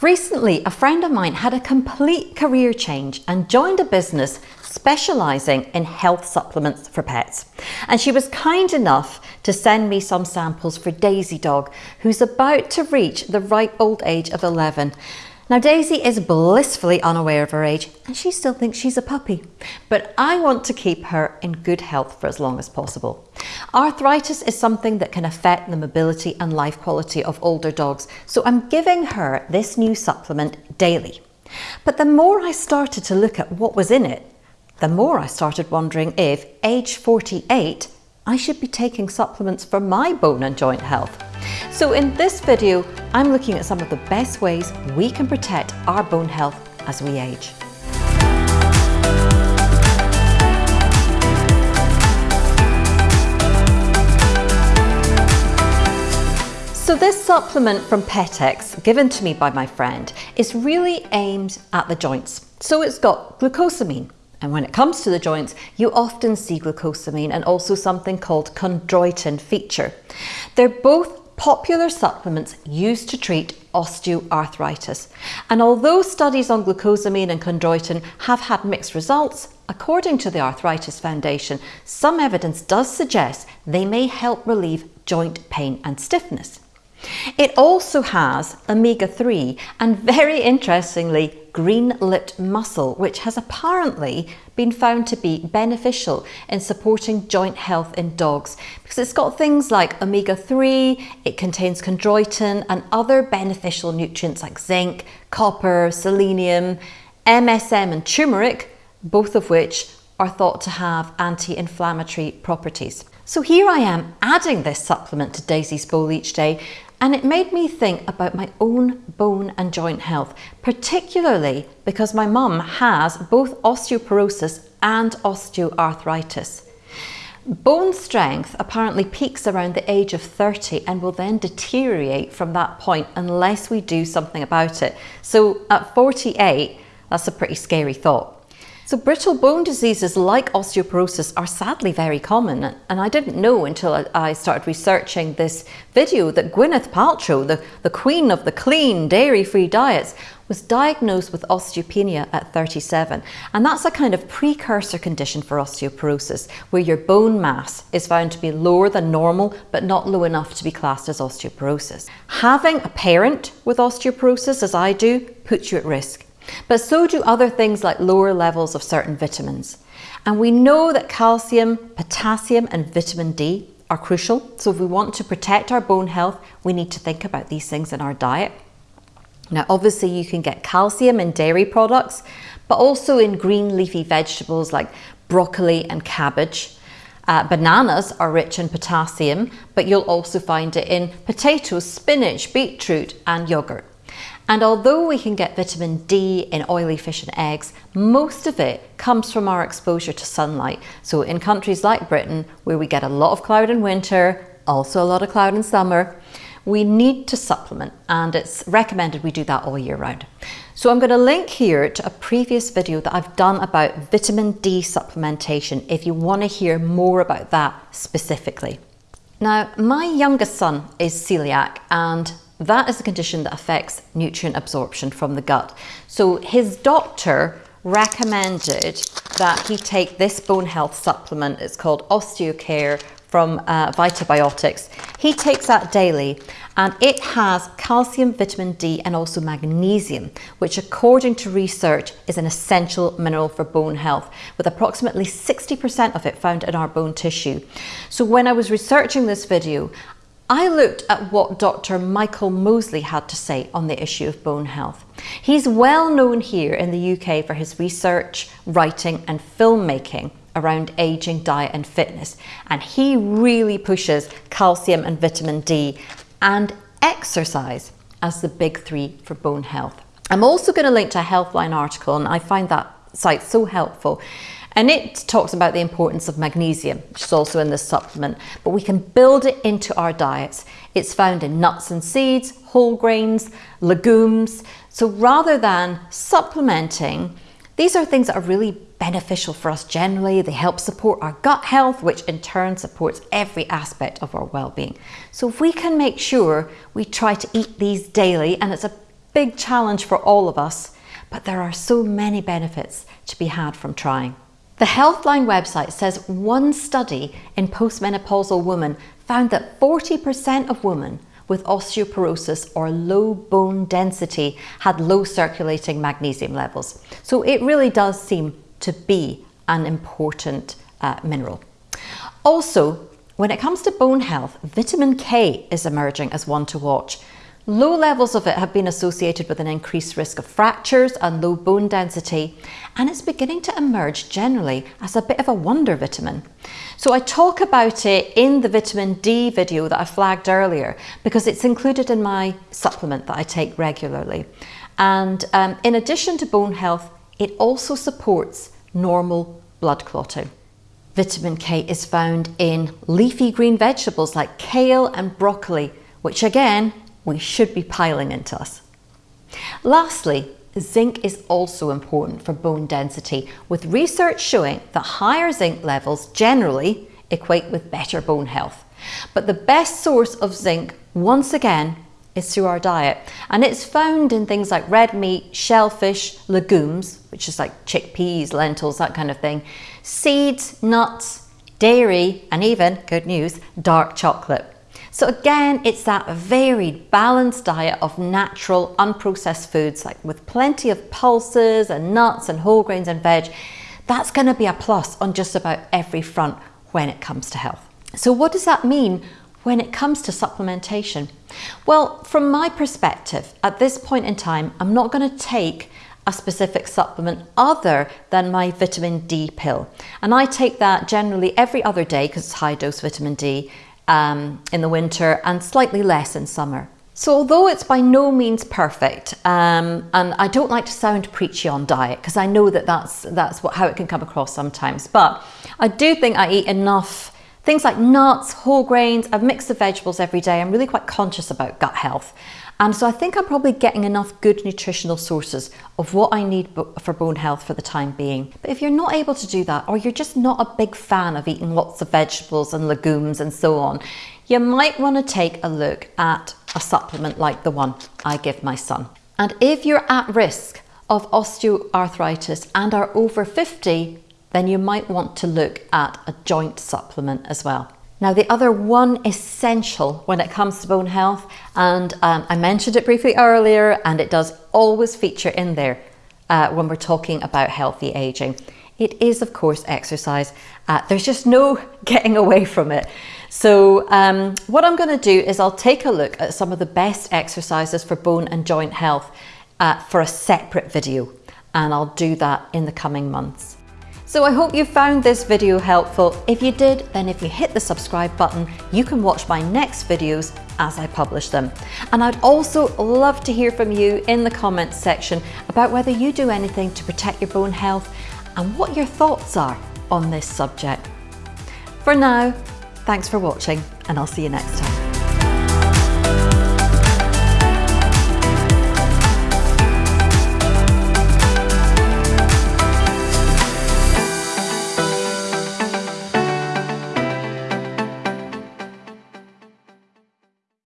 Recently, a friend of mine had a complete career change and joined a business specialising in health supplements for pets. And she was kind enough to send me some samples for Daisy Dog, who's about to reach the ripe old age of 11. Now Daisy is blissfully unaware of her age and she still thinks she's a puppy, but I want to keep her in good health for as long as possible. Arthritis is something that can affect the mobility and life quality of older dogs, so I'm giving her this new supplement daily. But the more I started to look at what was in it, the more I started wondering if, age 48, I should be taking supplements for my bone and joint health. So in this video, I'm looking at some of the best ways we can protect our bone health as we age. So this supplement from Pet-X, given to me by my friend, is really aimed at the joints. So it's got glucosamine, and when it comes to the joints, you often see glucosamine and also something called chondroitin feature. They're both popular supplements used to treat osteoarthritis. And although studies on glucosamine and chondroitin have had mixed results, according to the Arthritis Foundation, some evidence does suggest they may help relieve joint pain and stiffness. It also has omega-3 and very interestingly green-lipped mussel which has apparently been found to be beneficial in supporting joint health in dogs because it's got things like omega-3, it contains chondroitin and other beneficial nutrients like zinc, copper, selenium, MSM and turmeric, both of which are thought to have anti-inflammatory properties. So here I am adding this supplement to Daisy's bowl each day and it made me think about my own bone and joint health, particularly because my mum has both osteoporosis and osteoarthritis. Bone strength apparently peaks around the age of 30 and will then deteriorate from that point unless we do something about it. So at 48, that's a pretty scary thought. So brittle bone diseases like osteoporosis are sadly very common and I didn't know until I started researching this video that Gwyneth Paltrow, the, the queen of the clean dairy-free diets, was diagnosed with osteopenia at 37 and that's a kind of precursor condition for osteoporosis where your bone mass is found to be lower than normal but not low enough to be classed as osteoporosis. Having a parent with osteoporosis as I do puts you at risk but so do other things like lower levels of certain vitamins. And we know that calcium, potassium and vitamin D are crucial. So if we want to protect our bone health, we need to think about these things in our diet. Now, obviously you can get calcium in dairy products, but also in green leafy vegetables like broccoli and cabbage. Uh, bananas are rich in potassium, but you'll also find it in potatoes, spinach, beetroot and yogurt. And although we can get vitamin D in oily fish and eggs, most of it comes from our exposure to sunlight. So in countries like Britain, where we get a lot of cloud in winter, also a lot of cloud in summer, we need to supplement and it's recommended we do that all year round. So I'm going to link here to a previous video that I've done about vitamin D supplementation if you want to hear more about that specifically. Now, my youngest son is celiac and that is a condition that affects nutrient absorption from the gut. So his doctor recommended that he take this bone health supplement. It's called OsteoCare from uh, Vitabiotics. He takes that daily and it has calcium, vitamin D and also magnesium, which according to research is an essential mineral for bone health, with approximately 60% of it found in our bone tissue. So when I was researching this video, I looked at what Dr. Michael Mosley had to say on the issue of bone health. He's well known here in the UK for his research, writing and filmmaking around aging, diet and fitness. And he really pushes calcium and vitamin D and exercise as the big three for bone health. I'm also going to link to a Healthline article and I find that site so helpful and it talks about the importance of magnesium, which is also in this supplement, but we can build it into our diets. It's found in nuts and seeds, whole grains, legumes. So rather than supplementing, these are things that are really beneficial for us generally. They help support our gut health, which in turn supports every aspect of our well-being. So if we can make sure we try to eat these daily, and it's a big challenge for all of us, but there are so many benefits to be had from trying. The Healthline website says one study in postmenopausal women found that 40% of women with osteoporosis or low bone density had low circulating magnesium levels. So it really does seem to be an important uh, mineral. Also, when it comes to bone health, vitamin K is emerging as one to watch. Low levels of it have been associated with an increased risk of fractures and low bone density, and it's beginning to emerge generally as a bit of a wonder vitamin. So I talk about it in the vitamin D video that I flagged earlier because it's included in my supplement that I take regularly. And um, in addition to bone health, it also supports normal blood clotting. Vitamin K is found in leafy green vegetables like kale and broccoli, which again we should be piling into us. Lastly, zinc is also important for bone density, with research showing that higher zinc levels generally equate with better bone health. But the best source of zinc, once again, is through our diet. And it's found in things like red meat, shellfish, legumes, which is like chickpeas, lentils, that kind of thing, seeds, nuts, dairy, and even, good news, dark chocolate. So again, it's that varied, balanced diet of natural, unprocessed foods, like with plenty of pulses and nuts and whole grains and veg. That's gonna be a plus on just about every front when it comes to health. So what does that mean when it comes to supplementation? Well, from my perspective, at this point in time, I'm not gonna take a specific supplement other than my vitamin D pill. And I take that generally every other day because it's high dose vitamin D um, in the winter and slightly less in summer. So although it's by no means perfect, um, and I don't like to sound preachy on diet because I know that that's, that's what, how it can come across sometimes, but I do think I eat enough things like nuts, whole grains, a mix of vegetables every day. I'm really quite conscious about gut health. And so I think I'm probably getting enough good nutritional sources of what I need for bone health for the time being. But if you're not able to do that, or you're just not a big fan of eating lots of vegetables and legumes and so on, you might want to take a look at a supplement like the one I give my son. And if you're at risk of osteoarthritis and are over 50, then you might want to look at a joint supplement as well. Now, the other one essential when it comes to bone health, and um, I mentioned it briefly earlier, and it does always feature in there uh, when we're talking about healthy aging. It is, of course, exercise. Uh, there's just no getting away from it. So um, what I'm going to do is I'll take a look at some of the best exercises for bone and joint health uh, for a separate video, and I'll do that in the coming months. So I hope you found this video helpful. If you did, then if you hit the subscribe button, you can watch my next videos as I publish them. And I'd also love to hear from you in the comments section about whether you do anything to protect your bone health and what your thoughts are on this subject. For now, thanks for watching and I'll see you next time.